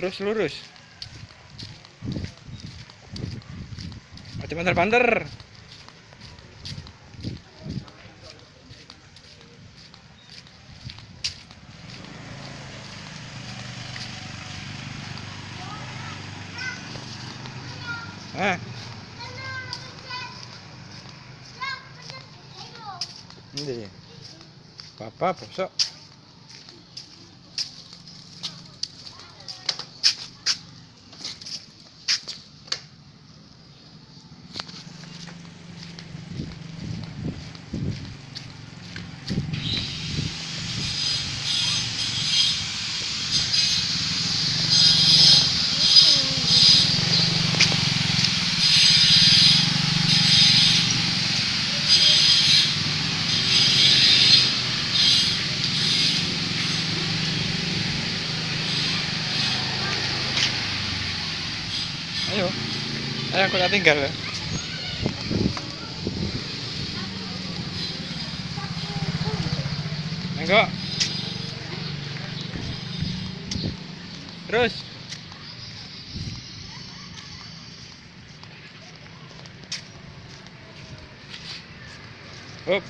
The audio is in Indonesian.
Terus lurus. Mati banter-banter. Ah. Hindi. Papa, puso. Ayo. Ayo aku tak tinggal. ya. Enggak. Terus. Up.